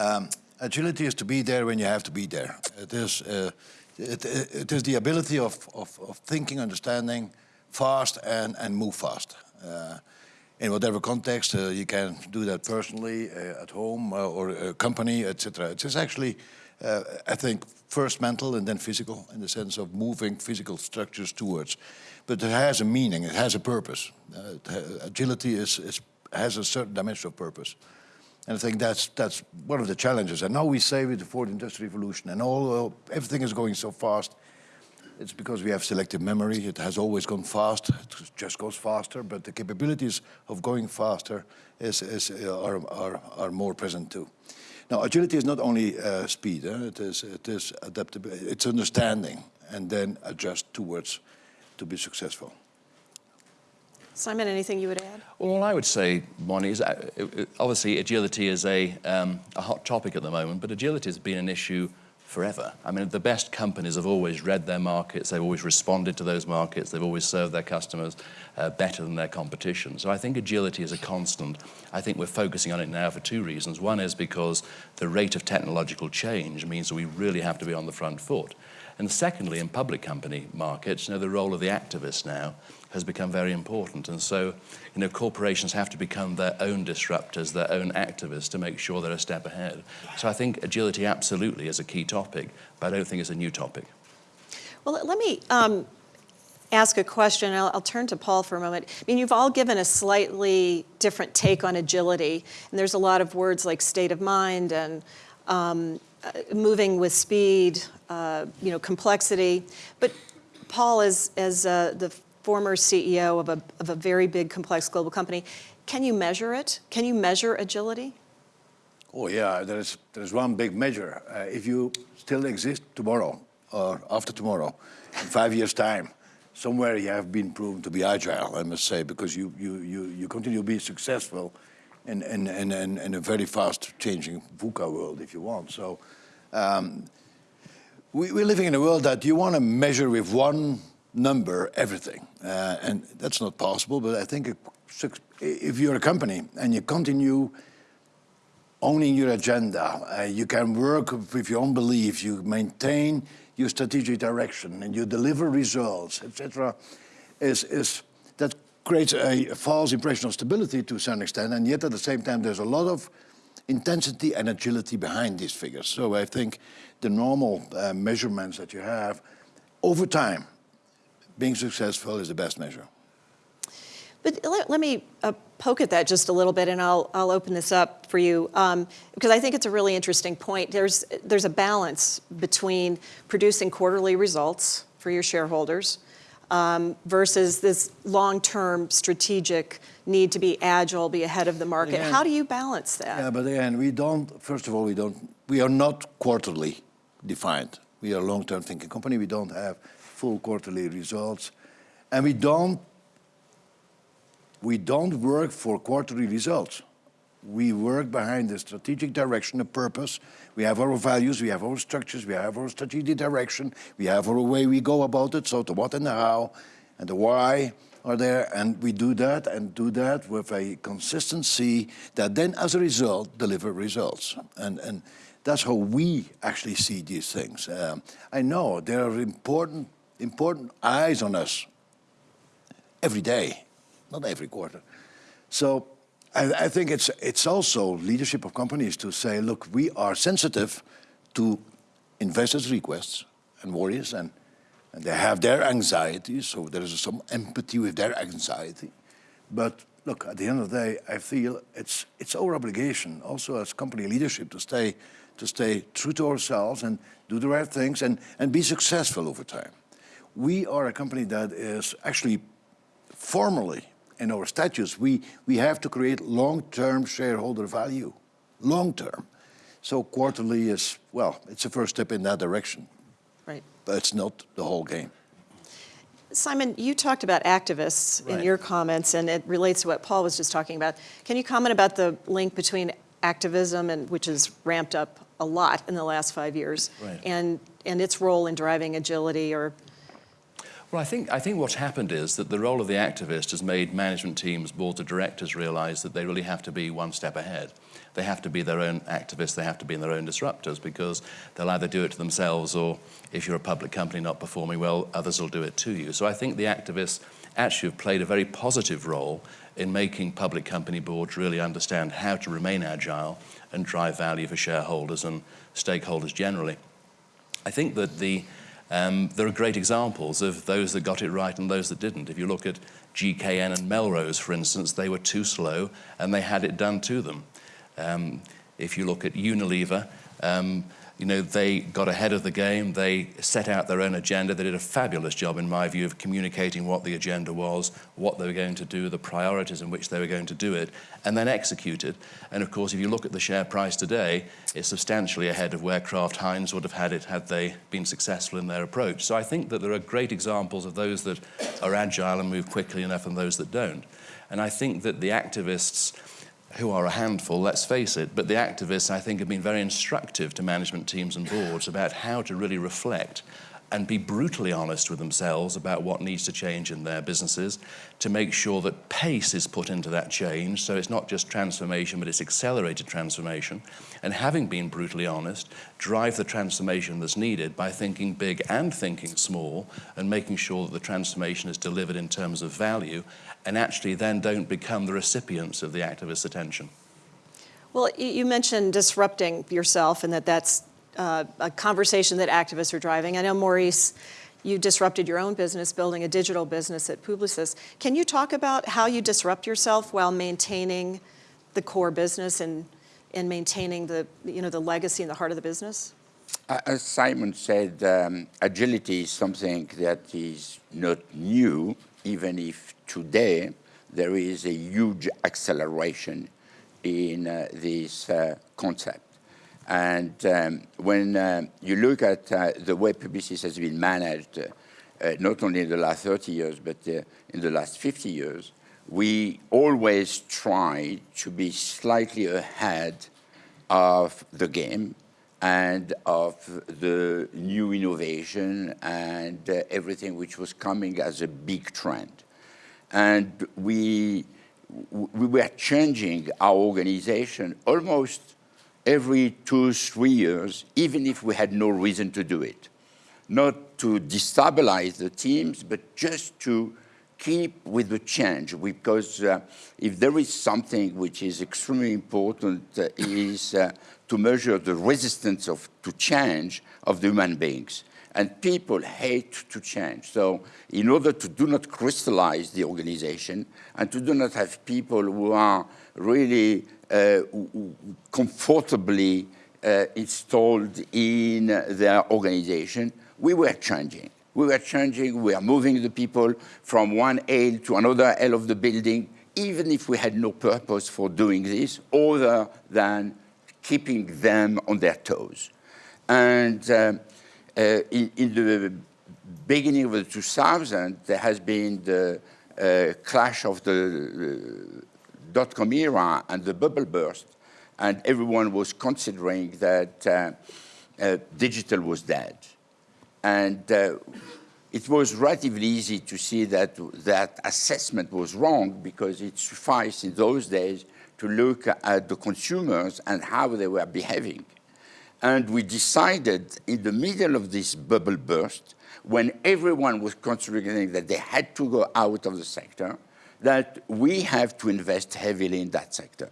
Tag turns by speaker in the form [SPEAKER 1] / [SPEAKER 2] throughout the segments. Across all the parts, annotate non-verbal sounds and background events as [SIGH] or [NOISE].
[SPEAKER 1] Um, agility is to be there when you have to be there. It is, uh, it, it is the ability of, of, of, thinking, understanding fast and, and move fast. Uh, in whatever context, uh, you can do that personally, uh, at home, uh, or a company, etc. It is actually, uh, I think, first mental and then physical, in the sense of moving physical structures towards. But it has a meaning, it has a purpose. agility is, is, has a certain dimension of purpose. And I think that's, that's one of the challenges. And now we say with the fourth industrial revolution and all, everything is going so fast, it's because we have selective memory. It has always gone fast. It just goes faster, but the capabilities of going faster is, is, uh, are, are, are more present too. Now, agility is not only uh, speed. Eh? It is it is adaptability. It's understanding and then adjust towards to be successful.
[SPEAKER 2] Simon, anything you would add?
[SPEAKER 3] Well, all I would say, Bonnie, is uh, obviously agility is a, um, a hot topic at the moment, but agility has been an issue forever. I mean, the best companies have always read their markets, they've always responded to those markets, they've always served their customers uh, better than their competition. So I think agility is a constant. I think we're focusing on it now for two reasons. One is because the rate of technological change means that we really have to be on the front foot. And secondly, in public company markets, you know, the role of the activist now has become very important. And so, you know, corporations have to become their own disruptors, their own activists to make sure they're a step ahead. So I think agility absolutely is a key topic, but I don't think it's a new topic.
[SPEAKER 2] Well, let me um, ask a question. I'll, I'll, turn to Paul for a moment. I mean, you've all given a slightly different take on agility, and there's a lot of words like state of mind and um, uh, moving with speed, uh, you know, complexity. But Paul, as, as uh, the former CEO of a, of a very big, complex global company. Can you measure it? Can you measure agility?
[SPEAKER 1] Oh yeah, there is, there is one big measure. Uh, if you still exist tomorrow or after tomorrow, in five years' time, somewhere you have been proven to be agile, I must say, because you, you, you, you continue to be successful in, in, in, in, in a very fast changing VUCA world, if you want. So um, we, we're living in a world that you want to measure with one number everything. Uh, and that's not possible, but I think if you're a company and you continue owning your agenda, uh, you can work with your own beliefs, you maintain your strategic direction and you deliver results, etc., is, is, that creates a false impression of stability to a certain extent, and yet at the same time there's a lot of intensity and agility behind these figures. So I think the normal uh, measurements that you have over time being successful is the best measure.
[SPEAKER 2] But let, let me uh, poke at that just a little bit, and I'll, I'll open this up for you, um, because I think it's a really interesting point. There's, there's a balance between producing quarterly results for your shareholders um, versus this long-term strategic need to be agile, be ahead of the market. Again, How do you balance that?
[SPEAKER 1] Yeah, but again, we don't, first of all, we don't, we are not quarterly defined. We are a long-term thinking company. We don't have full quarterly results. And we don't, we don't work for quarterly results. We work behind the strategic direction, a purpose. We have our values, we have our structures, we have our strategic direction, we have our way we go about it, so the what and the how and the why are there, and we do that and do that with a consistency that then as a result deliver results. And, and that's how we actually see these things. Um, I know there are important important eyes on us every day, not every quarter. So I, I, think it's, it's also leadership of companies to say, look, we are sensitive to investors' requests and worries, and, and they have their anxiety, so there is some empathy with their anxiety. But look, at the end of the day, I feel it's, it's our obligation also as company leadership to stay, to stay true to ourselves and do the right things and, and be successful over time we are a company that is actually formally in our statutes, we, we have to create long-term shareholder value, long-term. So quarterly is, well, it's a first step in that direction.
[SPEAKER 2] Right.
[SPEAKER 1] But it's not the whole game.
[SPEAKER 2] Simon, you talked about activists right. in your comments, and it relates to what Paul was just talking about. Can you comment about the link between activism, and which has ramped up a lot in the last five years, right. and, and its role in driving agility or
[SPEAKER 3] Well, I think, I think what's happened is that the role of the activist has made management teams, boards of directors realize that they really have to be one step ahead. They have to be their own activists, they have to be in their own disruptors because they'll either do it to themselves or if you're a public company not performing well, others will do it to you. So I think the activists actually have played a very positive role in making public company boards really understand how to remain agile and drive value for shareholders and stakeholders generally. I think that the um, there are great examples of those that got it right and those that didn't. If you look at GKN and Melrose, for instance, they were too slow and they had it done to them. Um, if you look at Unilever, um, you know, they got ahead of the game, they set out their own agenda, they did a fabulous job, in my view, of communicating what the agenda was, what they were going to do, the priorities in which they were going to do it, and then executed. And of course, if you look at the share price today, it's substantially ahead of where Kraft Heinz would have had it had they been successful in their approach. So I think that there are great examples of those that are agile and move quickly enough and those that don't. And I think that the activists who are a handful, let's face it, but the activists, I think, have been very instructive to management teams and boards about how to really reflect and be brutally honest with themselves about what needs to change in their businesses to make sure that pace is put into that change. So it's not just transformation, but it's accelerated transformation. And having been brutally honest, drive the transformation that's needed by thinking big and thinking small and making sure that the transformation is delivered in terms of value and actually then don't become the recipients of the activist's attention.
[SPEAKER 2] Well, you mentioned disrupting yourself and that that's uh, a conversation that activists are driving. I know, Maurice, you disrupted your own business building a digital business at Publicis. Can you talk about how you disrupt yourself while maintaining the core business and, and maintaining the, you know, the legacy and the heart of the business?
[SPEAKER 4] As Simon said, um, agility is something that is not new, even if today there is a huge acceleration in uh, this uh, concept. And um, when uh, you look at uh, the way Publicis has been managed, uh, uh, not only in the last 30 years, but in the last 50 years, we always try to be slightly ahead of the game and of the new innovation and uh, everything which was coming as a big trend. And we, we were changing our organization almost every two, three years, even if we had no reason to do it. Not to destabilize the teams, but just to keep with the change because uh, if there is something which is extremely important uh, is uh, to measure the resistance of, to change of the human beings. And people hate to change. So in order to do not crystallize the organization and to do not have people who are really uh, comfortably uh, installed in their organization, we were changing. We were changing, we were moving the people from one aisle to another aisle of the building, even if we had no purpose for doing this other than keeping them on their toes. And uh, uh, in, in, the beginning of the 2000s, there has been the uh, clash of the dot-com era and the bubble burst, and everyone was considering that uh, uh, digital was dead. And uh, it was relatively easy to see that that assessment was wrong because it sufficed in those days to look at the consumers and how they were behaving. And we decided in the middle of this bubble burst, when everyone was considering that they had to go out of the sector, that we have to invest heavily in that sector.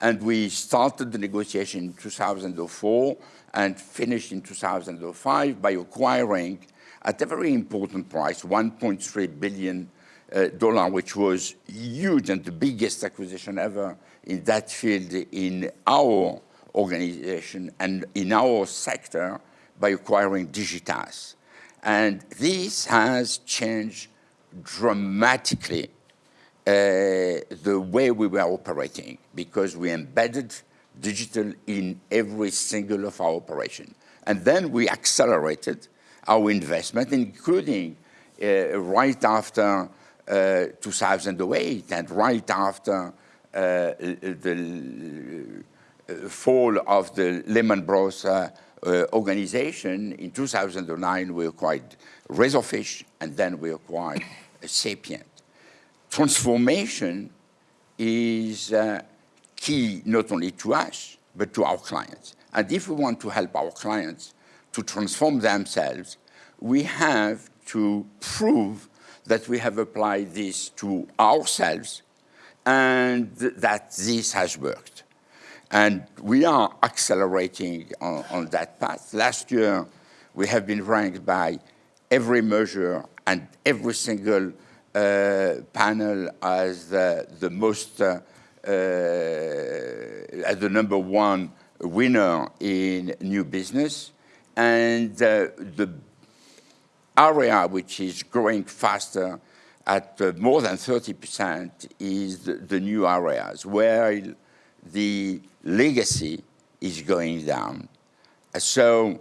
[SPEAKER 4] And we started the negotiation in 2004 and finished in 2005 by acquiring at a very important price, 1.3 billion uh, which was huge and the biggest acquisition ever in that field in our organization and in our sector by acquiring Digitas. And this has changed dramatically uh, the way we were operating because we embedded digital in every single of our operation. And then we accelerated our investment, including uh, right after uh, 2008 and right after the uh, fall of the Lehman Brothers uh, organization in 2009 we acquired Razorfish and then we acquired [LAUGHS] Sapient. Transformation is uh, key not only to us, but to our clients. And if we want to help our clients to transform themselves, we have to prove that we have applied this to ourselves and that this has worked. And we are accelerating on, on, that path. Last year, we have been ranked by every measure and every single uh, panel as the, the most, uh, uh, as the number one winner in new business. And uh, the area which is growing faster at uh, more than 30% is the, the, new areas, where the legacy is going down. So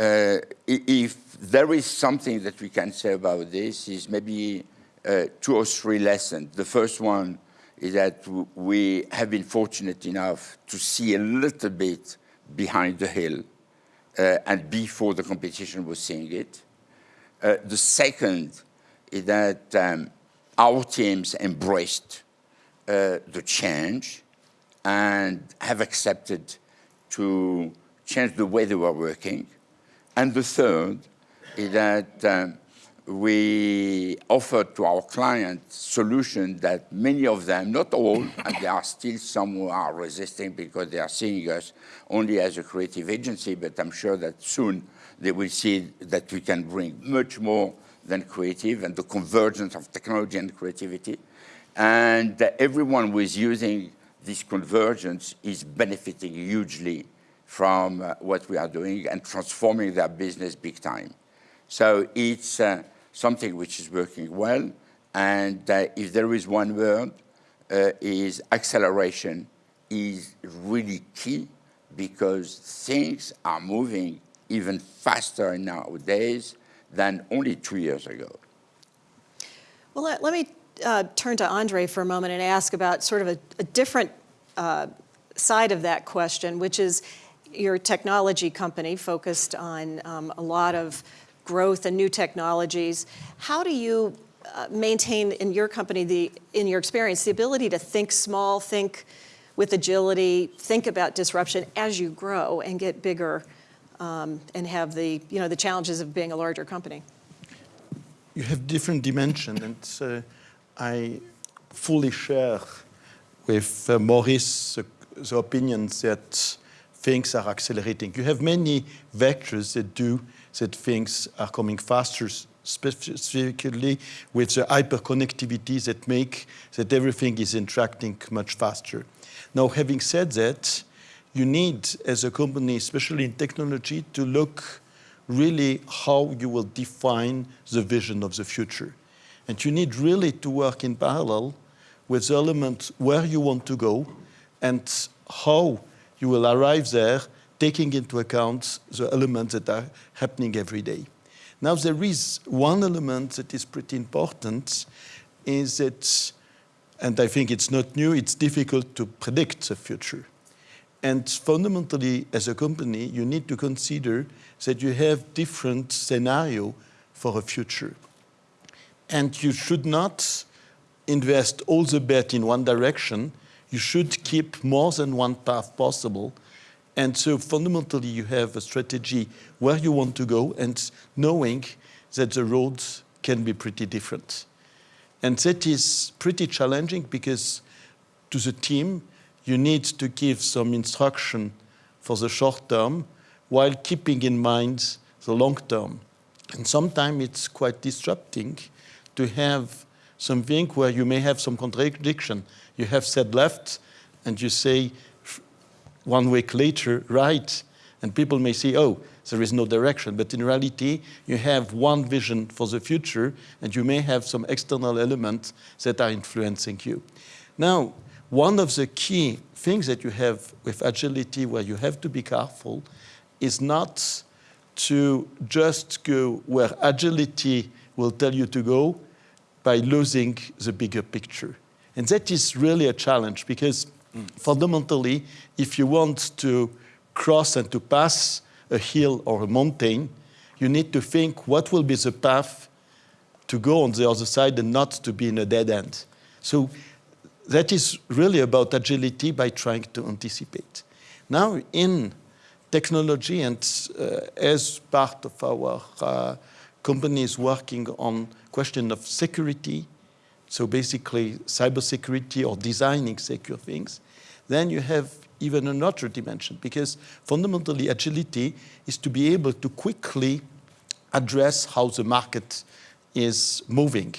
[SPEAKER 4] uh, if there is something that we can say about this is maybe uh, two or three lessons. The first one is that we have been fortunate enough to see a little bit behind the hill uh, and before the competition was seeing it. Uh, the second is that um, our teams embraced uh, the change and have accepted to change the way they were working. And the third is that um, we offer to our clients solutions that many of them, not all, and there are still some who are resisting because they are seeing us only as a creative agency, but I'm sure that soon they will see that we can bring much more than creative and the convergence of technology and creativity. And everyone who is using this convergence is benefiting hugely from uh, what we are doing and transforming their business big time. So it's uh, something which is working well. And uh, if there is one word, uh, is acceleration is really key because things are moving even faster nowadays than only two years ago.
[SPEAKER 2] Well, let, let me uh, turn to Andre for a moment and ask about sort of a, a different uh, side of that question, which is your technology company focused on um, a lot of growth and new technologies. How do you uh, maintain in your company, the, in your experience, the ability to think small, think with agility, think about disruption as you grow and get bigger um, and have the, you know, the challenges of being a larger company?
[SPEAKER 5] You have different dimensions, and uh, I fully share with uh, Maurice the, the opinion that things are accelerating. You have many vectors that do that things are coming faster, specifically with the hyperconnectivity that make that everything is interacting much faster. Now, having said that, you need, as a company, especially in technology, to look really how you will define the vision of the future. And you need really to work in parallel with the elements where you want to go and how you will arrive there taking into account the elements that are happening every day. Now there is one element that is pretty important is that, and I think it's not new, it's difficult to predict the future. And fundamentally, as a company, you need to consider that you have different scenario for a future. And you should not invest all the bet in one direction. You should keep more than one path possible and so fundamentally, you have a strategy where you want to go and knowing that the roads can be pretty different. And that is pretty challenging because to the team, you need to give some instruction for the short term while keeping in mind the long term. And sometimes it's quite disrupting to have something where you may have some contradiction. You have said left and you say one week later right, and people may say, oh, there is no direction. But in reality, you have one vision for the future, and you may have some external elements that are influencing you. Now, one of the key things that you have with agility where you have to be careful is not to just go where agility will tell you to go by losing the bigger picture. And that is really a challenge because Fundamentally, if you want to cross and to pass a hill or a mountain, you need to think what will be the path to go on the other side and not to be in a dead end. So that is really about agility by trying to anticipate. Now, in technology and uh, as part of our uh, companies working on question of security, so basically cybersecurity or designing secure things, then you have even another dimension because fundamentally agility is to be able to quickly address how the market is moving.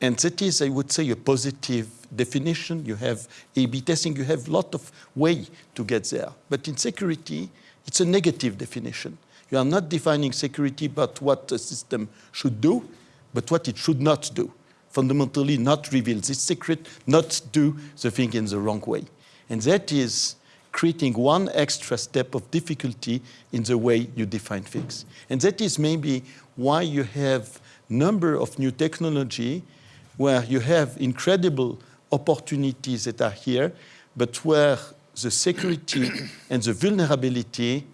[SPEAKER 5] And that is, I would say, a positive definition. You have A-B testing, you have a lot of way to get there. But in security, it's a negative definition. You are not defining security but what a system should do, but what it should not do. Fundamentally not reveal the secret, not do the thing in the wrong way. And that is creating one extra step of difficulty in the way you define things. And that is maybe why you have number of new technology where you have incredible opportunities that are here, but where the security [COUGHS] and the vulnerability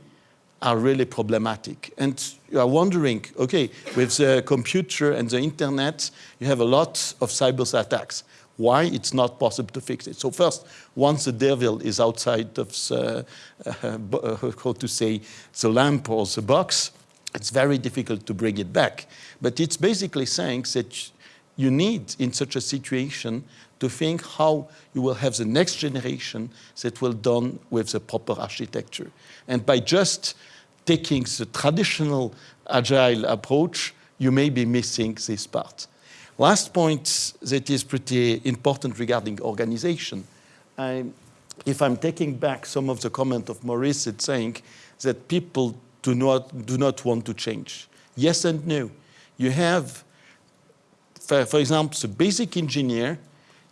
[SPEAKER 5] are really problematic. And you are wondering, okay, with the computer and the internet, you have a lot of cyber attacks. Why it's not possible to fix it? So first, once the devil is outside of the, uh, uh, how to say, the lamp or the box, it's very difficult to bring it back. But it's basically saying that you need, in such a situation, to think how you will have the next generation that will done with the proper architecture. And by just taking the traditional agile approach, you may be missing this part. Last point that is pretty important regarding organization. I, if I'm taking back some of the comment of Maurice, it's saying that people do not, do not want to change. Yes and no. You have, for, for example, the basic engineer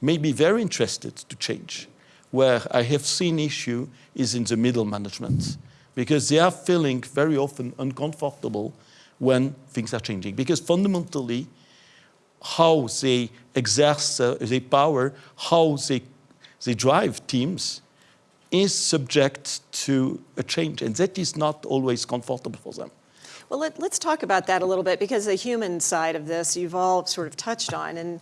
[SPEAKER 5] may be very interested to change. Where I have seen issue is in the middle management because they are feeling very often uncomfortable when things are changing. Because fundamentally, how they exert uh, their power, how they, they drive teams, is subject to a change, and that is not always comfortable for them.
[SPEAKER 2] Well, let, us talk about that a little bit because the human side of this you've all sort of touched on. And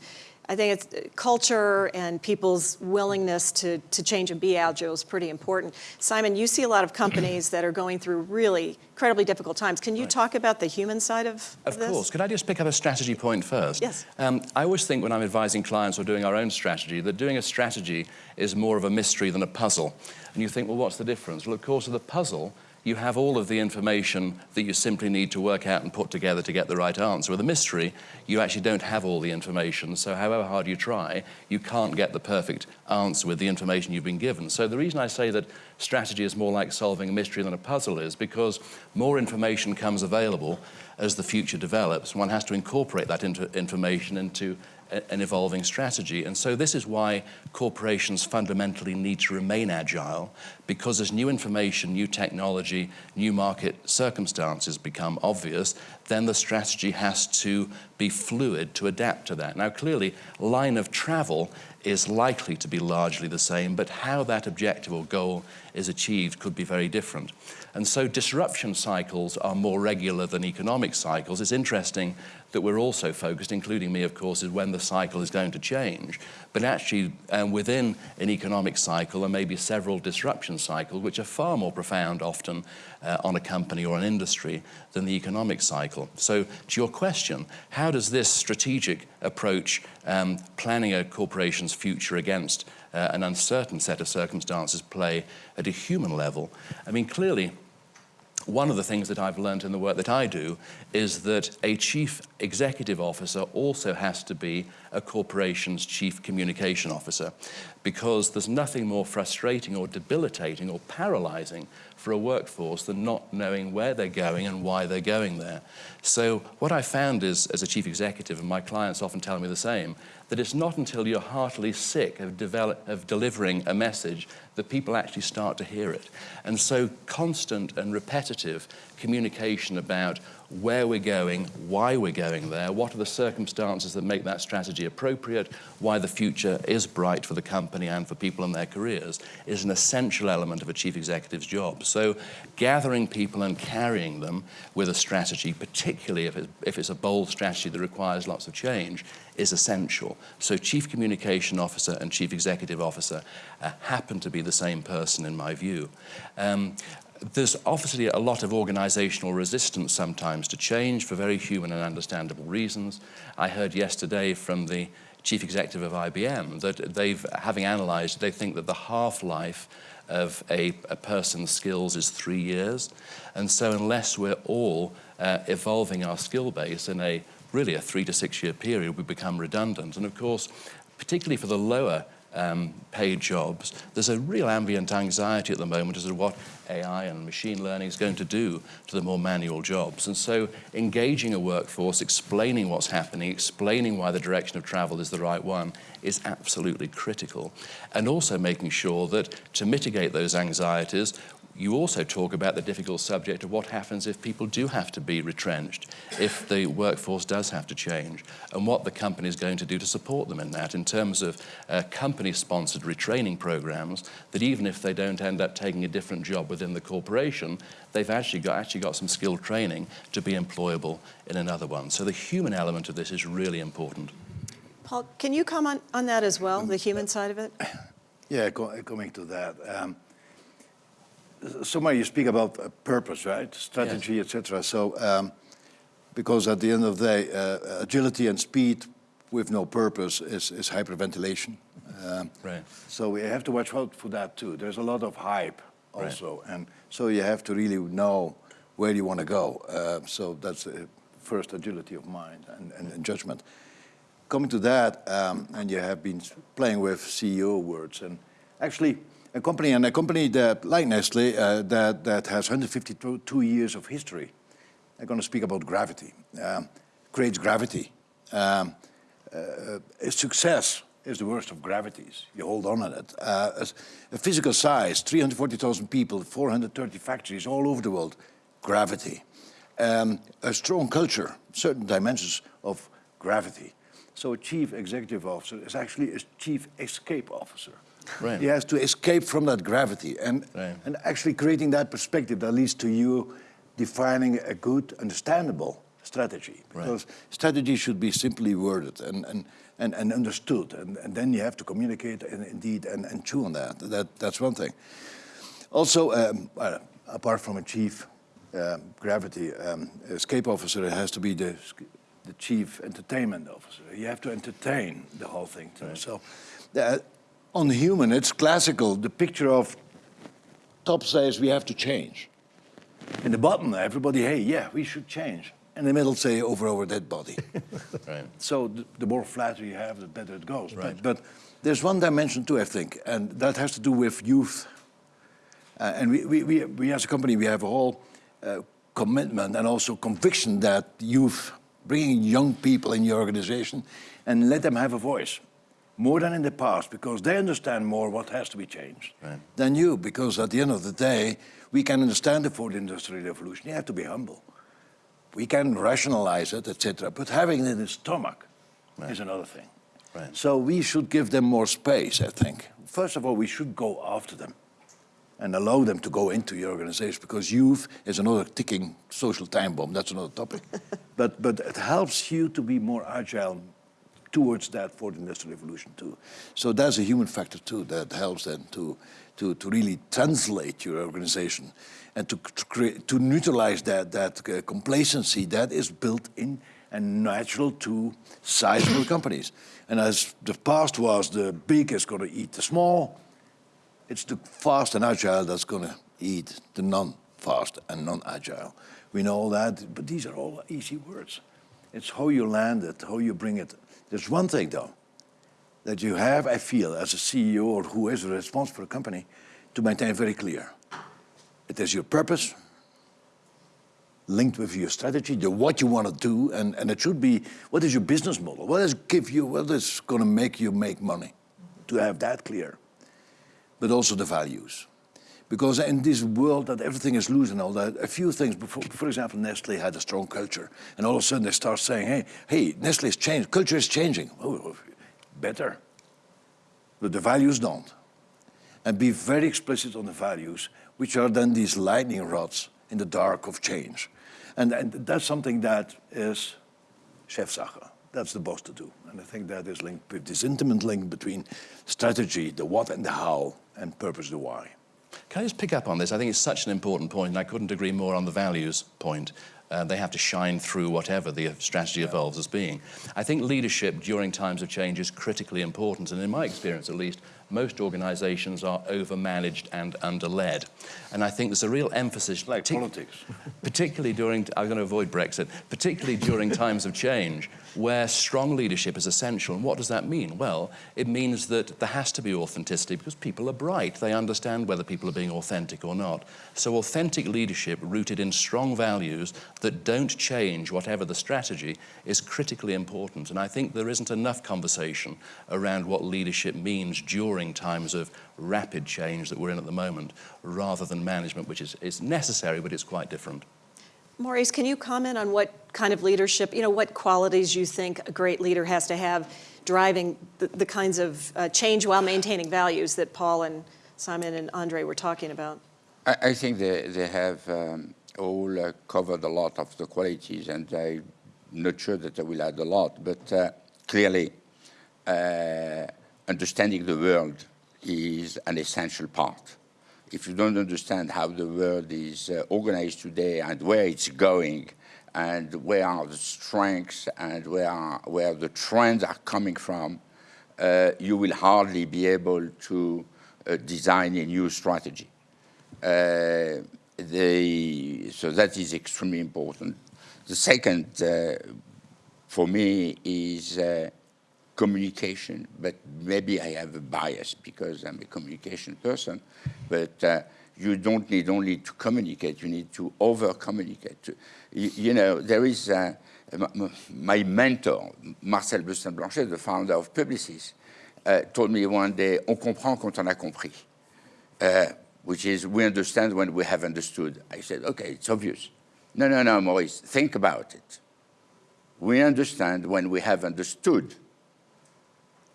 [SPEAKER 2] I think it's uh, culture and people's willingness to, to change and be agile is pretty important. Simon, you see a lot of companies that are going through really incredibly difficult times. Can you right. talk about the human side of,
[SPEAKER 3] of, of course. Could I just pick up a strategy point first?
[SPEAKER 2] Yes.
[SPEAKER 3] Um, I always think when I'm advising clients or doing our own strategy that doing a strategy is more of a mystery than a puzzle. And you think, well, what's the difference? Well, of course, the puzzle you have all of the information that you simply need to work out and put together to get the right answer. With a mystery, you actually don't have all the information, so however hard you try, you can't get the perfect answer with the information you've been given. So the reason I say that strategy is more like solving a mystery than a puzzle is because more information comes available as the future develops. One has to incorporate that information into an evolving strategy. And so this is why corporations fundamentally need to remain agile, because as new information, new technology, new market circumstances become obvious, then the strategy has to be fluid to adapt to that. Now clearly, line of travel is likely to be largely the same, but how that objective or goal is achieved could be very different. And so disruption cycles are more regular than economic cycles. It's interesting that we're also focused, including me, of course, is when the cycle is going to change. But actually, um, within an economic cycle, there may be several disruption cycles, which are far more profound often uh, on a company or an industry than the economic cycle. So to your question, how does this strategic approach um, planning a corporation's future against uh, an uncertain set of circumstances play at a human level? I mean, clearly, one of the things that I've learned in the work that I do is that a chief executive officer also has to be a corporation's chief communication officer because there's nothing more frustrating or debilitating or paralyzing for a workforce than not knowing where they're going and why they're going there. So what I found is, as a chief executive, and my clients often tell me the same, that it's not until you're heartily sick of, develop, of delivering a message that people actually start to hear it. And so constant and repetitive communication about where we're going, why we're going there, what are the circumstances that make that strategy appropriate, why the future is bright for the company and for people in their careers is an essential element of a chief executive's job. So gathering people and carrying them with a strategy, particularly if, it, if it's a bold strategy that requires lots of change, is essential. So Chief Communication Officer and Chief Executive Officer uh, happen to be the same person in my view. Um, there's obviously a lot of organizational resistance sometimes to change for very human and understandable reasons. I heard yesterday from the chief executive of IBM that they've, having analyzed, they think that the half-life of a, a, person's skills is three years. And so unless we're all uh, evolving our skill base in a really a three to six year period, we become redundant. And of course, particularly for the lower um, paid jobs, there's a real ambient anxiety at the moment as to what AI and machine learning is going to do to the more manual jobs. And so engaging a workforce, explaining what's happening, explaining why the direction of travel is the right one is absolutely critical. And also making sure that to mitigate those anxieties, you also talk about the difficult subject of what happens if people do have to be retrenched, if the workforce does have to change, and what the company is going to do to support them in that in terms of uh, company-sponsored retraining programs that even if they don't end up taking a different job within the corporation, they've actually got, actually got some skilled training to be employable in another one. So the human element of this is really important.
[SPEAKER 2] Paul, can you comment on that as well, the human side of it? [COUGHS]
[SPEAKER 1] Yeah, coming to that. Um, somewhere you speak about purpose, right? Strategy, yes. etc. So, um, because at the end of the day, uh, agility and speed with no purpose is, is hyperventilation. Um,
[SPEAKER 3] right.
[SPEAKER 1] So we have to watch out for that too. There's a lot of hype also, right. and so you have to really know where you want to go. Uh, so that's first agility of mind and, and, and judgment. Coming to that, um, and you have been playing with CEO words, and actually a company, and a company that, like Nestle, uh, that, that has 152 years of history. I'm going to speak about gravity. Um, creates gravity. Um, uh, success is the worst of gravities. You hold on to it. Uh, a physical size, 340,000 people, 430 factories all over the world, gravity. Um, a strong culture, certain dimensions of gravity. So a chief executive officer is actually a chief escape officer. Right. He has to escape from that gravity and, right. and actually creating that perspective that leads to you defining a good, understandable strategy. Because right. strategy should be simply worded and, and, and, and understood. And, and then you have to communicate and indeed and, and chew on that. that. That's one thing. Also, um, uh, apart from a chief uh, gravity um, escape officer, it has to be the, the chief entertainment officer. You have to entertain the whole thing. Right. So uh, on human, it's classical. The picture of top says we have to change. In the bottom, everybody, hey, yeah, we should change. And the middle, say over our dead body. [LAUGHS] right. So the, the, more flatter you have, the better it goes. Right. But, but, there's one dimension too, I think, and that has to do with youth. Uh, and we, we, we, we, as a company, we have a whole uh, commitment and also conviction that youth, bringing young people in your organization and let them have a voice more than in the past because they understand more what has to be changed right. than you because at the end of the day we can understand the fourth industrial revolution you have to be humble we can rationalize it etc but having it in the stomach right. is another thing right. so we should give them more space i think first of all we should go after them and allow them to go into your organization because youth is another ticking social time bomb that's another topic [LAUGHS] but but it helps you to be more agile towards that for the industrial revolution too. So there's a human factor too that helps then to, to, to really translate your organization and to, to, create, to neutralize that, that uh, complacency that is built in and natural to sizable [COUGHS] companies. And as the past was the big is going to eat the small, it's the fast and agile that's going to eat the non-fast and non-agile. We know all that, but these are all easy words. It's how you land it, how you bring it there's one thing, though, that you have, I feel, as a CEO or who is responsible for a company, to maintain very clear. It is your purpose, linked with your strategy, the what you want to do, and, and it should be, what is your business model? What is give you, what is going to make you make money? To have that clear. But also the values. Because in this world that everything is loose and all that, a few things, before, for example, Nestle had a strong culture. And all of a sudden they start saying, hey, hey, Nestle's changed, culture is changing. Oh, oh, better. But the values don't. And be very explicit on the values. which are then these lightning rods in the dark of change. And, and that's something that is Chefsache. That's the boss to do. And I think that is linked with this intimate link between strategy, the what and the how, and purpose, the why.
[SPEAKER 3] Can I just pick up on this? I think it's such an important point, and I couldn't agree more on the values point. Uh, they have to shine through whatever the strategy evolves as being. I think leadership during times of change is critically important, and in my experience at least, most organizations are overmanaged and underled. And I think there's a real emphasis...
[SPEAKER 1] Like politics. [LAUGHS]
[SPEAKER 3] Particularly during, I'm going to avoid Brexit, particularly during times of change, where strong leadership is essential. And what does that mean? Well, it means that there has to be authenticity because people are bright. They understand whether people are being authentic or not. So authentic leadership rooted in strong values that don't change whatever the strategy is critically important. And I think there isn't enough conversation around what leadership means during times of rapid change that we're in at the moment, rather than management, which is, is necessary, but it's quite different.
[SPEAKER 2] Maurice, can you comment on what kind of leadership, you know, what qualities you think a great leader has to have driving the, the kinds of uh, change while maintaining values that Paul and Simon and Andre were talking about?
[SPEAKER 4] I, I think they, they have um, all uh, covered a lot of the qualities, and I'm not sure that I will add a lot, but uh, clearly uh, understanding the world is an essential part if you don't understand how the world is uh, organized today and where it's going and where are the strengths and where, are, where the trends are coming from, uh, you will hardly be able to uh, design a new strategy. Uh, the, so that is extremely important. The second, uh, for me, is uh, communication, but maybe I have a bias because I'm a communication person, but uh, you don't need only to communicate, you need to over-communicate. You, you, know, there is uh, my mentor, Marcel Bleustein-Blanchet, the founder of Publicis, uh, told me one day, on comprend quand on a compris, uh, which is we understand when we have understood. I said, okay, it's obvious. No, no, no, Maurice, think about it. We understand when we have understood.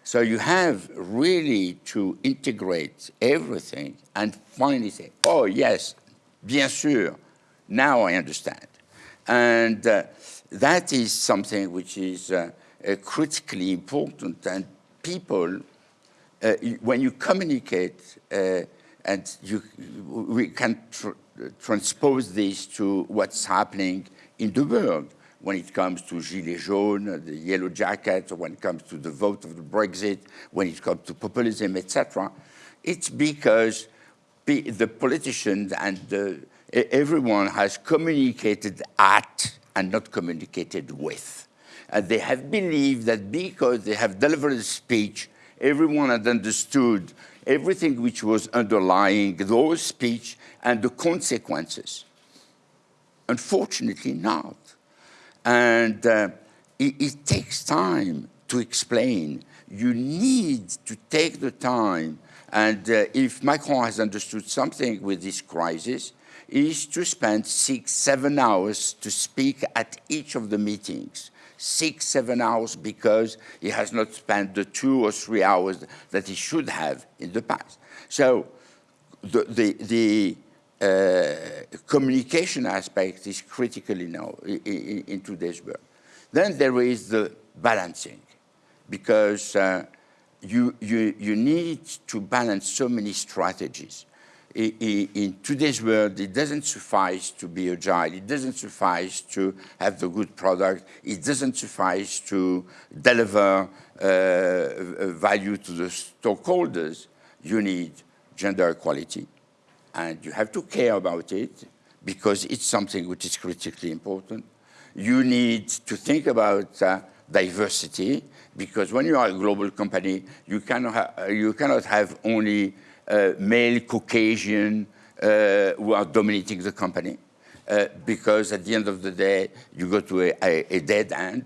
[SPEAKER 4] So you have really to integrate everything and finally say, oh yes, bien sûr, now I understand. And uh, that is something which is uh, uh, critically important and people, uh, when you communicate uh, and you, we can tr transpose this to what's happening in the world when it comes to Gilets jaunes, the yellow jackets, when it comes to the vote of the Brexit, when it comes to populism, etc. It's because the politicians and the, everyone has communicated at and not communicated with. And they have believed that because they have delivered a speech, everyone had understood everything which was underlying those speech and the consequences. Unfortunately not. And uh, it, it takes time to explain. You need to take the time and uh, if Macron has understood something with this crisis, is to spend six, seven hours to speak at each of the meetings. Six, seven hours because he has not spent the two or three hours that he should have in the past. So the, the, the communication aspect is critical now in, in, in, today's world. Then there is the balancing, because uh, you, you, you need to balance so many strategies. In, in, today's world, it doesn't suffice to be agile. It doesn't suffice to have the good product. It doesn't suffice to deliver uh, value to the stockholders. You need gender equality and you have to care about it because it's something which is critically important. You need to think about uh, diversity because when you are a global company, you cannot, ha you cannot have only uh, male Caucasian uh, who are dominating the company uh, because at the end of the day, you go to a, a, a dead end.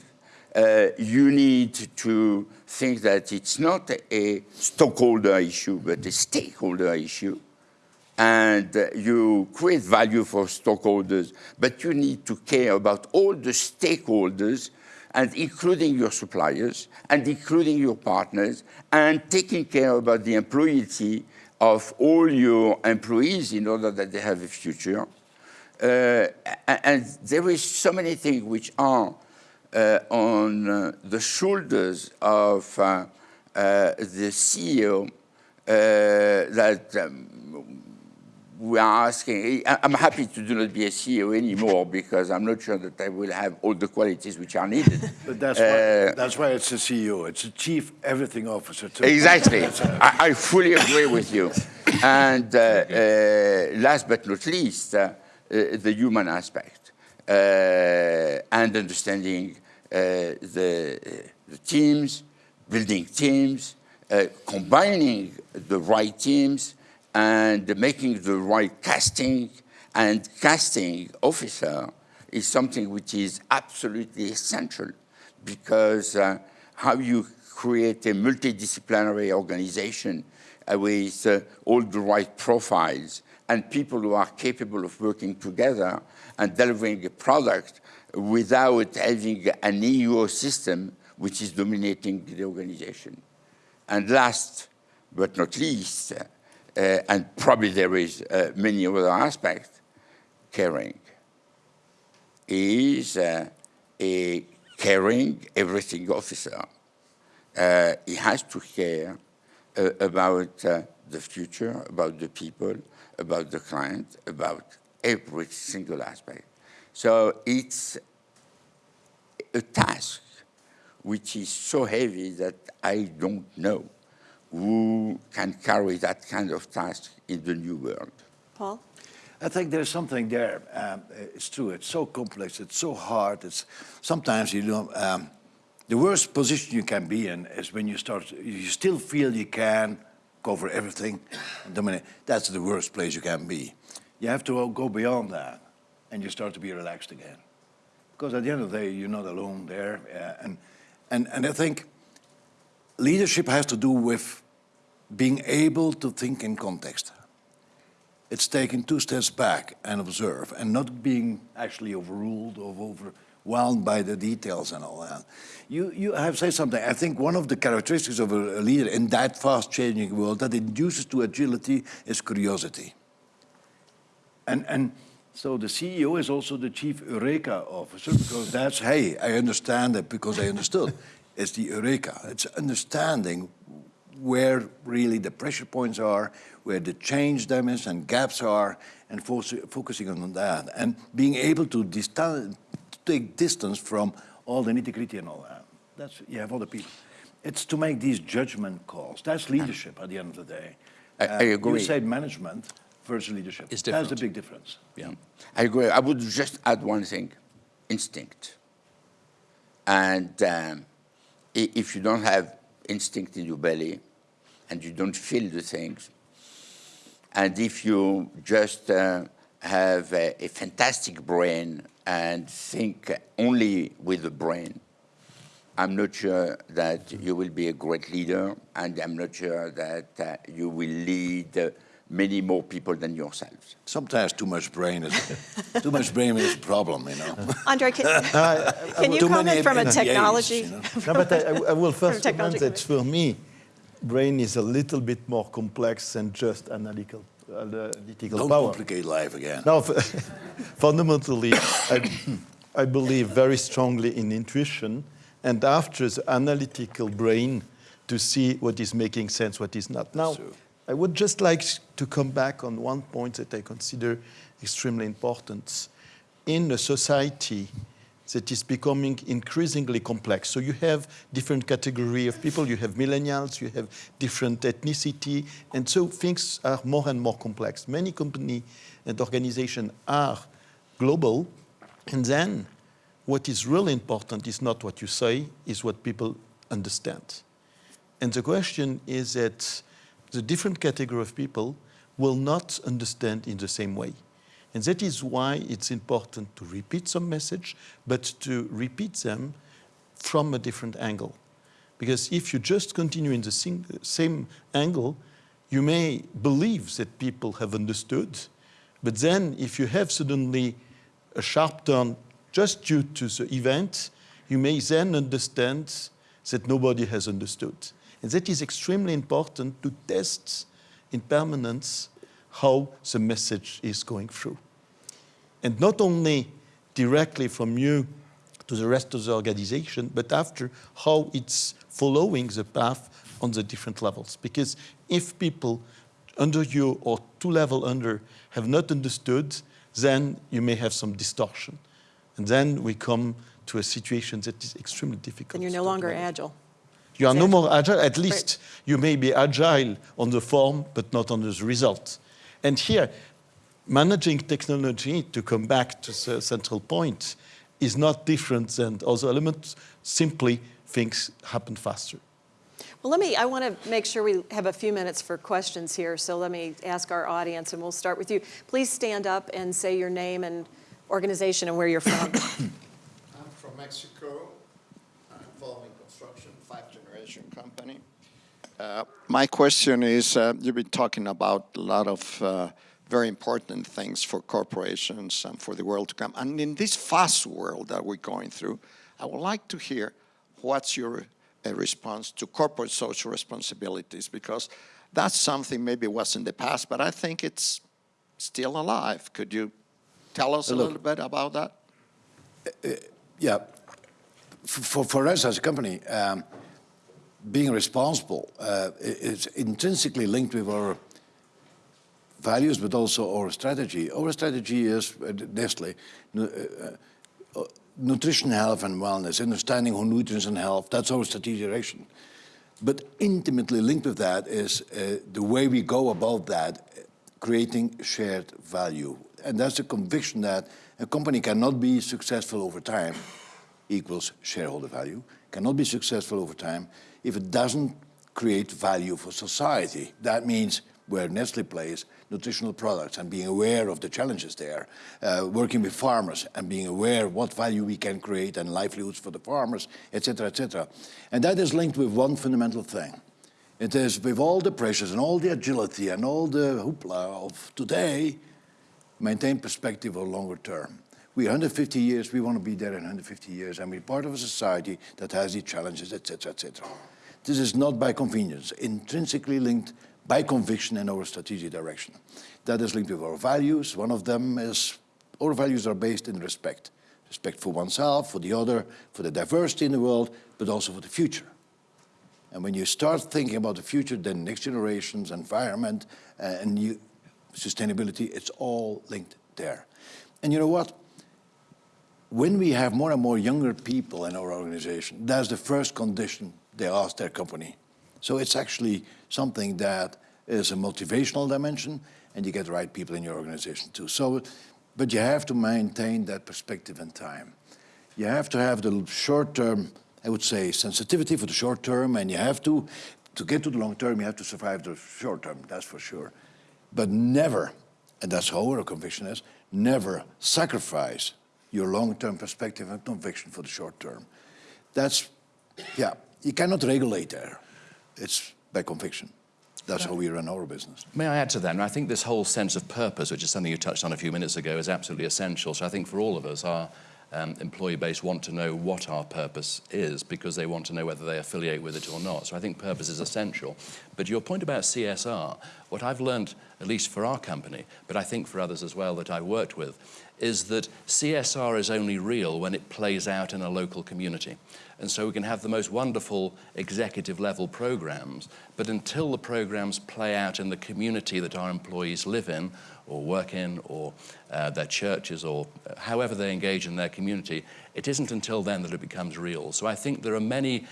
[SPEAKER 4] Uh, you need to think that it's not a stockholder issue, but a stakeholder issue and you create value for stockholders, but you need to care about all the stakeholders and including your suppliers and including your partners and taking care about the employee of all your employees in order that they have a future. Uh, and there is so many things which are uh, on uh, the shoulders of uh, uh, the CEO uh, that um, we are asking. I'm happy to do not be a CEO anymore because I'm not sure that I will have all the qualities which are needed. [LAUGHS]
[SPEAKER 1] But that's
[SPEAKER 4] Uh,
[SPEAKER 1] why, that's why it's a CEO. It's a chief everything officer. too.
[SPEAKER 4] Exactly. I, I fully agree with you. And uh, uh, last but not least, uh, uh, the human aspect uh, and understanding uh, the, uh, the teams, building teams, uh, combining the right teams, and making the right casting and casting officer is something which is absolutely essential because uh, how you create a multidisciplinary organization with uh, all the right profiles and people who are capable of working together and delivering a product without having an EU system which is dominating the organization. And last but not least, and probably there is uh, many other aspects, caring is uh, a caring everything officer. Uh, he has to care uh, about uh, the future, about the people, about the client, about every single aspect. So it's a task which is so heavy that I don't know who can carry that kind of task in the new world.
[SPEAKER 2] Paul?
[SPEAKER 1] I think there's something there. Um, it's true. It's so complex. It's so hard. It's sometimes you know um, the worst position you can be in is when you start. You still feel you can cover everything. and dominate. That's the worst place you can be. You have to go beyond that, and you start to be relaxed again. Because at the end of the day, you're not alone there, uh, and and and I think leadership has to do with being able to think in context it's taking two steps back and observe and not being actually overruled or overwhelmed by the details and all that. You, you have said something. I think one of the characteristics of a, leader in that fast changing world that induces to agility is curiosity. And, and so the CEO is also the chief Eureka officer because that's, hey, I understand it because I understood. it's the Eureka. It's understanding where really the pressure points are, where the change them and gaps are, and fo focusing on that. And being able to, take distance from all the nitty-gritty and all that. That's, you have other people. It's to make these judgment calls. That's leadership at the end of the day.
[SPEAKER 4] I- I agree.
[SPEAKER 1] You said management versus leadership.
[SPEAKER 3] It's
[SPEAKER 1] That's the big difference.
[SPEAKER 3] Yeah.
[SPEAKER 4] I agree. I would just add one thing, instinct. And um, if you don't have instinct in your belly and you don't feel the things, and if you just uh, have a, a fantastic brain and think only with the brain, I'm not sure that you will be a great leader, and I'm not sure that uh, you will lead uh, many more people than yourselves.
[SPEAKER 1] Sometimes too much brain is too much brain is a problem, you know. [LAUGHS]
[SPEAKER 2] Andre, can, [LAUGHS] can you
[SPEAKER 1] Too many
[SPEAKER 2] comment from a
[SPEAKER 1] MBAs,
[SPEAKER 2] technology?
[SPEAKER 1] you know.
[SPEAKER 5] No, but I, I will [LAUGHS] first
[SPEAKER 2] technology
[SPEAKER 5] comment that for me, brain is a little bit more complex than just analytical, uh, analytical
[SPEAKER 1] Don't
[SPEAKER 5] power.
[SPEAKER 1] complicate life again.
[SPEAKER 5] No, f- fundamentally, I, I believe very strongly in intuition, and after the analytical brain to see what is making sense, what is not. Now,
[SPEAKER 1] True.
[SPEAKER 5] I would just like to come back on one point that I consider extremely important. In a society that is becoming increasingly complex, so you have different category of people, you have millennials, you have different ethnicity, and so things are more and more complex. Many company and organizations are global, and then what is really important is not what you say, is what people understand. And the question is that the different category of people will not understand in the same way. And that is why it's important to repeat some message, but to repeat them from a different angle. Because if you just continue in the same angle, you may believe that people have understood, but then if you have suddenly a sharp turn just due to the event, you may then understand that nobody has understood. And that is extremely important to test in permanence how the message is going through. And not only directly from you to the rest of the organization, but after how it's following the path on the different levels. Because if people under you or two level under have not understood, then you may have some distortion. And then we come to a situation that is extremely difficult.
[SPEAKER 2] And you're no longer
[SPEAKER 5] manage.
[SPEAKER 2] agile.
[SPEAKER 5] You are no more agile. At least you may be agile on the form, but not on the result. And here, managing technology, to come back to the central point, is not different than other elements. Simply, things happen faster.
[SPEAKER 2] Well, let me, I want to make sure we have a few minutes for questions here, so let me ask our audience, and we'll start with you. Please stand up and say your name and organization and where you're from. [COUGHS]
[SPEAKER 6] I'm from Mexico, I'm involved in construction, five-generation company. Uh, My question is, uh, you've been talking about a lot of uh, very important things for corporations and for the world to come. And in this fast world that we're going through, I would like to hear what's your uh, response to corporate social responsibilities, because that's something maybe was in the past, but I think it's still alive. Could you tell us a
[SPEAKER 1] Look.
[SPEAKER 6] little bit about that?
[SPEAKER 1] Yeah, F- for, for us as a company, um, being responsible uh, is intrinsically linked with our values, but also our strategy. Our strategy is, uh, Nestle, uh, uh, nutrition, health, and wellness, understanding how nutrition and health, that's our strategic direction. But intimately linked with that is uh, the way we go about that, uh, creating shared value. And that's the conviction that a company cannot be successful over time equals shareholder value, cannot be successful over time if it doesn't create value for society. That means where Nestle plays, nutritional products and being aware of the challenges there, uh, working with farmers and being aware of what value we can create and livelihoods for the farmers, etc., etc. And that is linked with one fundamental thing. It is with all the pressures and all the agility and all the hoopla of today, maintain perspective of longer term. We're 150 years, we want to be there in 150 years, and we're part of a society that has these challenges, etc., etc. This is not by convenience, intrinsically linked by conviction in our strategic direction. That is linked with our values. One of them is our values are based in respect. Respect for oneself, for the other, for the diversity in the world, but also for the future. And when you start thinking about the future, then next generations, environment, uh, and sustainability, it's all linked there. And you know what? When we have more and more younger people in our organization, that's the first condition they ask their company. So it's actually something that is a motivational dimension, and you get the right people in your organization too. So, but you have to maintain that perspective in time. You have to have the short term, I would say, sensitivity for the short term, and you have to, to get to the long term, you have to survive the short term, that's for sure. But never, and that's how our conviction is, never sacrifice your long term perspective and conviction for the short term. That's, yeah, you cannot regulate there. It's by conviction. That's how we run our business.
[SPEAKER 3] May I add to that? I think this whole sense of purpose, which is something you touched on a few minutes ago, is absolutely essential. So I think for all of us, our um, employee base want to know what our purpose is because they want to know whether they affiliate with it or not. So I think purpose is essential. But your point about CSR, what I've learned, at least for our company, but I think for others as well that I've worked with, is that CSR is only real when it plays out in a local community. And so we can have the most wonderful executive level programs, but until the programs play out in the community that our employees live in or work in or uh, their churches or uh, however they engage in their community, it isn't until then that it becomes real. So I think there are many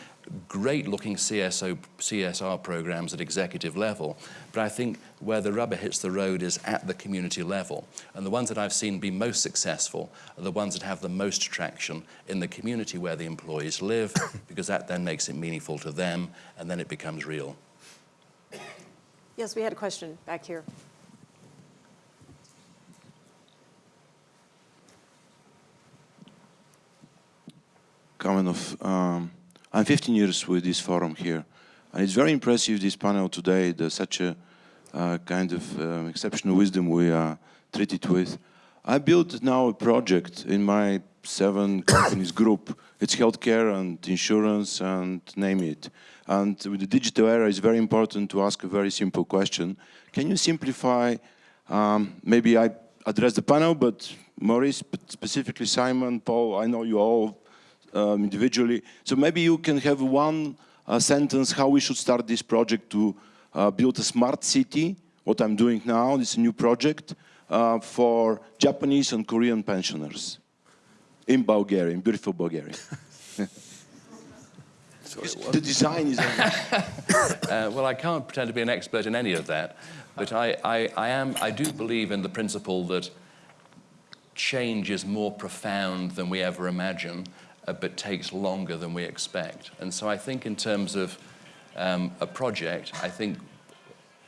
[SPEAKER 3] great looking CSO, CSR programs at executive level, but I think where the rubber hits the road is at the community level. And the ones that I've seen be most successful are the ones that have the most traction in the community where the employees live, [COUGHS] because that then makes it meaningful to them and then it becomes real.
[SPEAKER 2] Yes, we had a question back here.
[SPEAKER 7] Kamenov. Um, I'm 15 years with this forum here, and it's very impressive this panel today. There's such a uh, kind of um, exceptional wisdom we are treated with. I built now a project in my seven [COUGHS] companies group. It's healthcare and insurance and name it. And with the digital era, it's very important to ask a very simple question. Can you simplify, um, maybe I address the panel, but Maurice, but specifically Simon, Paul, I know you all um, individually. So maybe you can have one uh, sentence how we should start this project to uh, build a smart city, what I'm doing now, this is a new project, uh, for Japanese and Korean pensioners in Bulgaria, in beautiful Bulgaria. [LAUGHS] the design is... [LAUGHS]
[SPEAKER 3] Uh, well, I can't pretend to be an expert in any of that, but I, I, I, am, I do believe in the principle that change is more profound than we ever imagine, uh, but takes longer than we expect. And so I think in terms of um, a project, I think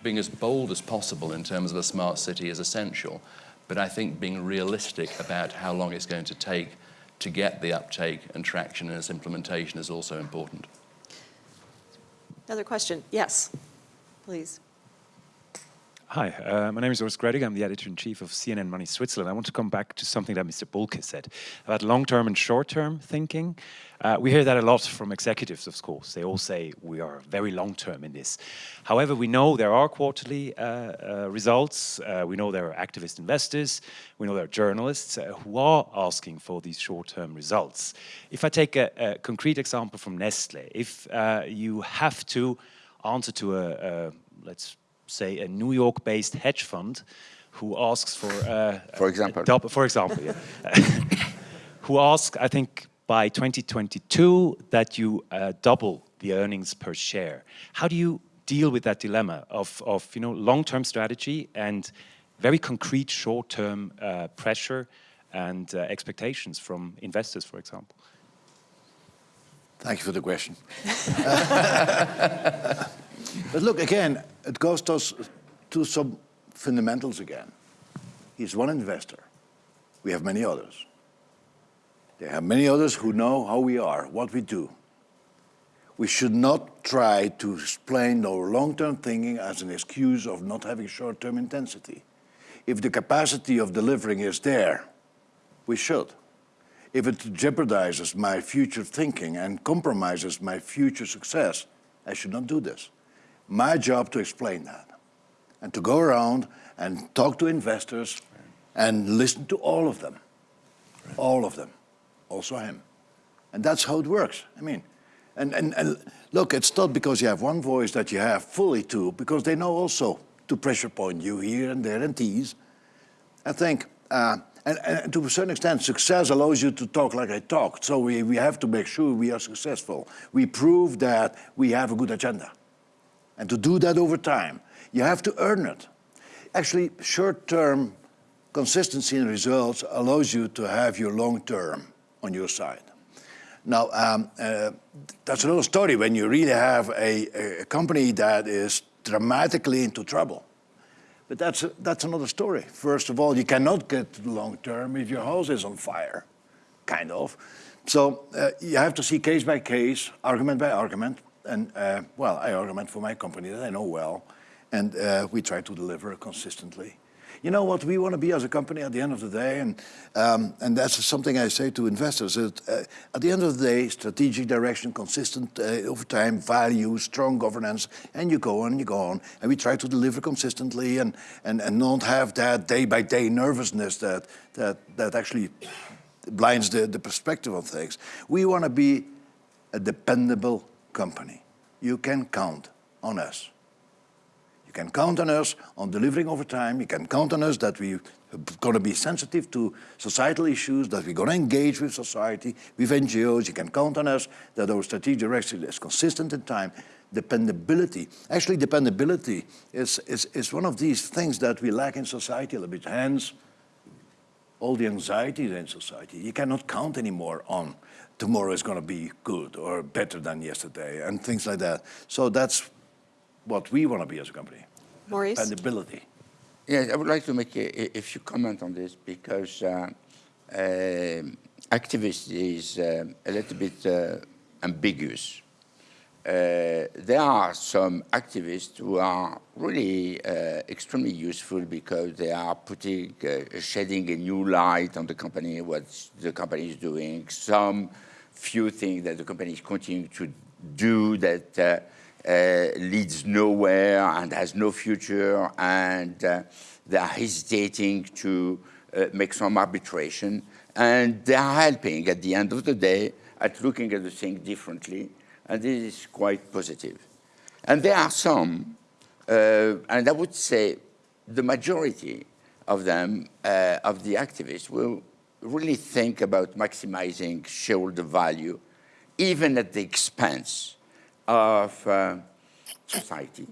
[SPEAKER 3] being as bold as possible in terms of a smart city is essential, but I think being realistic about how long it's going to take to get the uptake and traction in its implementation is also important.
[SPEAKER 2] Another question? Yes, please.
[SPEAKER 8] Hi, uh, my name is Urs Gredig. I'm the editor-in-chief of CNN Money Switzerland. I want to come back to something that Mr. Bulcke said about long-term and short-term thinking. Uh, we hear that a lot from executives, of course. They all say we are very long-term in this. However, we know there are quarterly uh, uh results. Uh, we know there are activist investors. We know there are journalists uh, who are asking for these short-term results. If I take a, a, concrete example from Nestle, if you have to answer to a, a let's say, a New York-based hedge fund who asks for... Uh,
[SPEAKER 4] for example.
[SPEAKER 8] Double, for example, yeah. [LAUGHS] who asks, I think, by 2022 that you uh, double the earnings per share. How do you deal with that dilemma of, of you know, long-term strategy and very concrete short-term uh, pressure and uh, expectations from investors, for example?
[SPEAKER 1] Thank you for the question. [LAUGHS] [LAUGHS] But look, again, it goes to, to some fundamentals again. He's one investor. We have many others. There are many others who know how we are, what we do. We should not try to explain our long-term thinking as an excuse of not having short-term intensity. If the capacity of delivering is there, we should. If it jeopardizes my future thinking and compromises my future success, I should not do this my job to explain that and to go around and talk to investors and listen to all of them, all of them, also him. And that's how it works. I mean, and, and, and look, it's not because you have one voice that you have fully two, because they know also to pressure point you here and there and tease. I think, uh, and, and, to a certain extent, success allows you to talk like I talked. So we, we have to make sure we are successful. We prove that we have a good agenda. And to do that over time, you have to earn it. Actually, short-term consistency in results allows you to have your long-term on your side. Now, um, uh, that's another story when you really have a, a, company that is dramatically into trouble. But that's, that's another story. First of all, you cannot get long-term if your house is on fire, kind of. So uh, you have to see case by case, argument by argument, and uh, well, I argument for my company that I know well, and uh, we try to deliver consistently. You know what we want to be as a company at the end of the day, and um, and that's something I say to investors. That, uh, at the end of the day, strategic direction, consistent uh, over time, value, strong governance, and you go on and you go on, and we try to deliver consistently and and and not have that day by day nervousness that that that actually blinds the, the perspective of things. We want to be a dependable company. You can count on us. You can count on us on delivering over time. You can count on us that we're going to be sensitive to societal issues, that we're going to engage with society, with NGOs. You can count on us that our strategic direction is consistent in time. Dependability. Actually, dependability is, is, is one of these things that we lack in society a little bit. Hence, all the anxieties in society. You cannot count anymore on tomorrow is going to be good or better than yesterday and things like that. So that's what we want to be as a company.
[SPEAKER 2] Maurice?
[SPEAKER 1] Dependability.
[SPEAKER 4] Yes, I would like to make a, a few comments on this because uh, uh, activist is uh, a little bit uh, ambiguous. Uh, there are some activists who are really uh, extremely useful because they are putting, shedding a new light on the company, what the company is doing. Some few things that the company is continuing to do that uh, uh, leads nowhere and has no future, and uh, they are hesitating to uh, make some arbitration, and they are helping at the end of the day at looking at the thing differently, and this is quite positive. And there are some, uh, and I would say the majority of them, uh, of the activists, will really think about maximizing shareholder value, even at the expense of uh, society,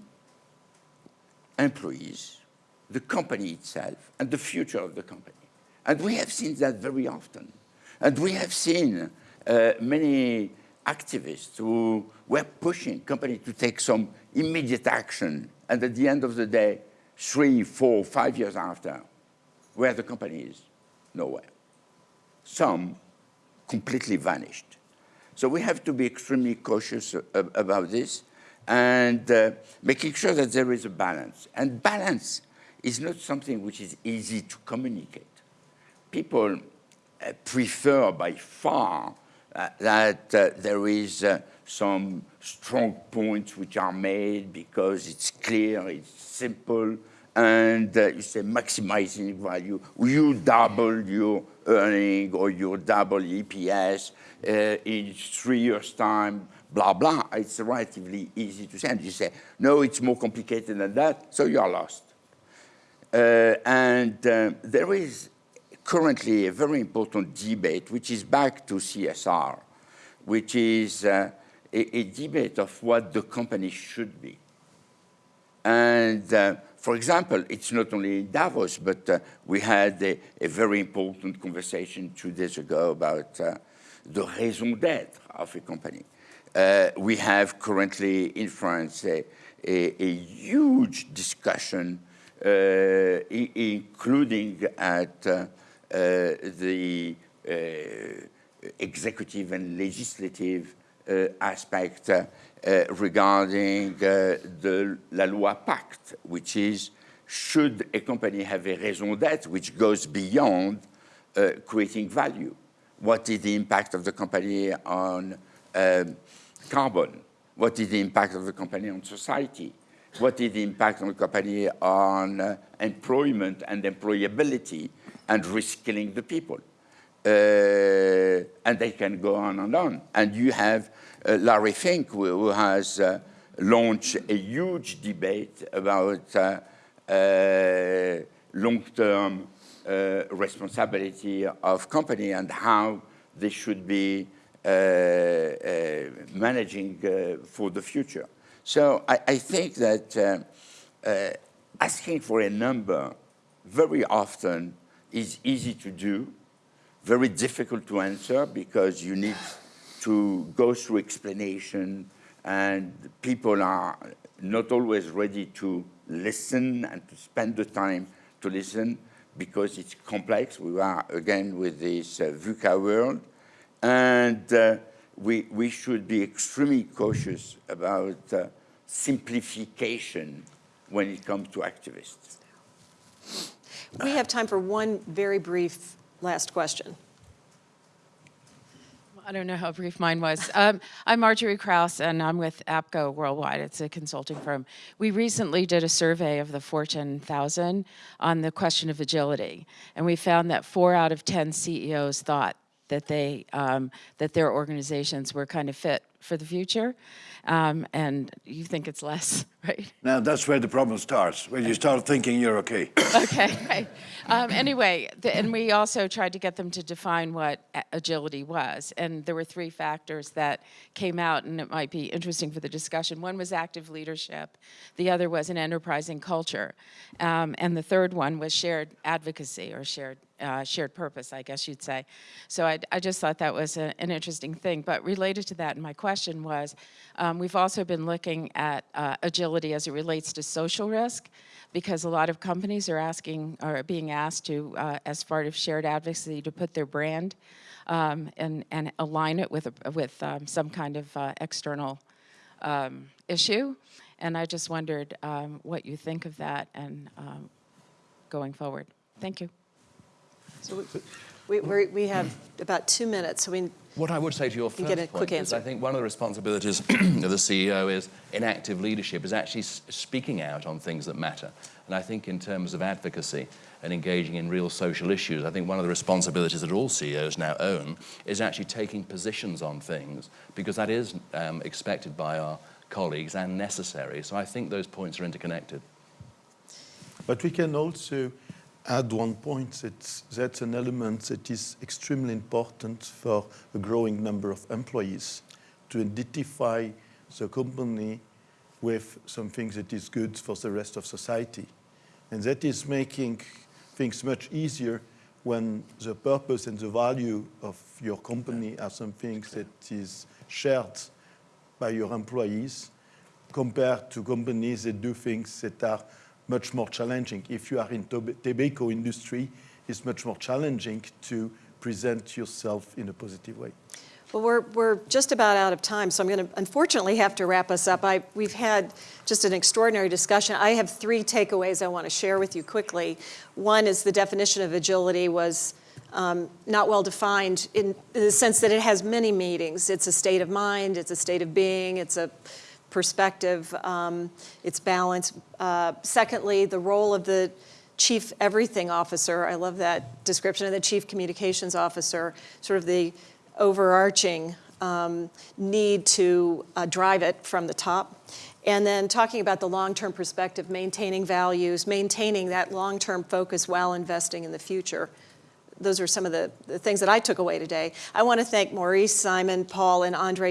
[SPEAKER 4] employees, the company itself, and the future of the company. And we have seen that very often. And we have seen uh, many activists who were pushing companies to take some immediate action. And at the end of the day, three, four, five years after, where the company is? Nowhere. Some completely vanished. So we have to be extremely cautious about this and uh, making sure that there is a balance. And balance is not something which is easy to communicate. People uh, prefer by far that uh, there is uh, some strong points which are made because it's clear, it's simple, and uh, you say maximizing value. You double your earning or your double EPS uh, in three years' time, blah, blah. It's relatively easy to say. And you say, no, it's more complicated than that, so you are lost. Uh, and uh, there is currently a very important debate, which is back to CSR, which is uh, a, a, debate of what the company should be. And uh, for example, it's not only in Davos, but uh, we had a, a, very important conversation two days ago about uh, the raison d'etre of a company. Uh, we have currently in France a, a huge discussion, uh, including at the executive and legislative aspect uh, regarding uh, the La Loi Pacte, which is should a company have a raison d'etre which goes beyond uh, creating value? What is the impact of the company on um, carbon? What is the impact of the company on society? What is the impact on the company on uh, employment and employability and reskilling the people? Uh, and they can go on and on. And you have uh, Larry Fink, who has uh, launched a huge debate about uh, long-term responsibility of company and how they should be managing for the future. So I, I think that asking for a number very often is easy to do, very difficult to answer because you need to go through explanation and people are not always ready to listen and to spend the time to listen because it's complex. We are again with this uh, VUCA world and uh, we, we should be extremely cautious about uh, simplification when it comes to activists.
[SPEAKER 2] We have time for one very brief last question.
[SPEAKER 9] I don't know how brief mine was. Um, I'm Margery Kraus, and I'm with APCO Worldwide. It's a consulting firm. We recently did a survey of the Fortune 1000 on the question of agility, and we found that four out of 10 CEOs thought that they um, that their organizations were kind of fit for the future, um, and you think it's less, [LAUGHS] right?
[SPEAKER 1] Now that's where the problem starts, when you start thinking you're okay. [LAUGHS]
[SPEAKER 9] okay. Um, anyway, the, and we also tried to get them to define what agility was, and there were three factors that came out, and it might be interesting for the discussion. One was active leadership, the other was an enterprising culture, um, and the third one was shared advocacy or shared uh, shared purpose, I guess you'd say. So I, I just thought that was a, an interesting thing. But related to that, my question was, um, we've also been looking at uh, agility as it relates to social risk, because a lot of companies are asking, or being asked to, uh, as part of shared advocacy, to put their brand um, and, and align it with, a, with um, some kind of uh, external um, issue. And I just wondered um, what you think of that and um, going forward. Thank you.
[SPEAKER 2] So we, we, we have about two minutes, so we
[SPEAKER 3] What I would say to your first
[SPEAKER 2] get a
[SPEAKER 3] point
[SPEAKER 2] quick
[SPEAKER 3] is
[SPEAKER 2] answer.
[SPEAKER 3] I think one of the responsibilities [CLEARS THROAT] of the CEO is in active leadership is actually speaking out on things that matter. And I think in terms of advocacy and engaging in real social issues, I think one of the responsibilities that all CEOs now own is actually taking positions on things because that is um, expected by our colleagues and necessary. So I think those points are interconnected.
[SPEAKER 5] But we can also add one point that that's an element that is extremely important for a growing number of employees to identify the company with something that is good for the rest of society. And that is making things much easier when the purpose and the value of your company are something that is shared by your employees compared to companies that do things that are much more challenging. If you are in tob- tobacco industry, it's much more challenging to present yourself in a positive way.
[SPEAKER 2] Well, we're, we're just about out of time, so I'm going to unfortunately have to wrap us up. I, we've had just an extraordinary discussion. I have three takeaways I want to share with you quickly. One is the definition of agility was um, not well defined in, in the sense that it has many meanings. It's a state of mind, it's a state of being, it's a perspective, um, it's balance. Uh, secondly, the role of the chief everything officer, I love that description, and the chief communications officer, sort of the overarching um, need to uh, drive it from the top. And then talking about the long-term perspective, maintaining values, maintaining that long-term focus while investing in the future. Those are some of the, the things that I took away today. I want to thank Maurice, Simon, Paul, and Andre